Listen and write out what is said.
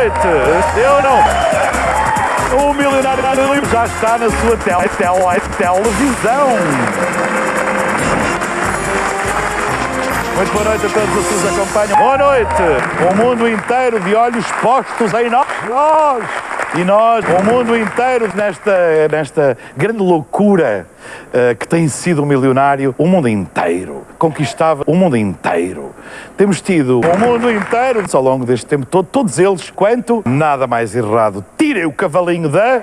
noite. Eu não. O milionário já está na sua tele, tele, televisão. Muito boa noite a todos os que nos acompanham. Boa noite. O mundo inteiro de olhos postos em nós. E nós, o mundo inteiro, nesta, nesta grande loucura uh, que tem sido o milionário, o mundo inteiro conquistava o mundo inteiro. Temos tido o mundo inteiro ao longo deste tempo todo, todos eles, quanto nada mais errado. Tirem o cavalinho da.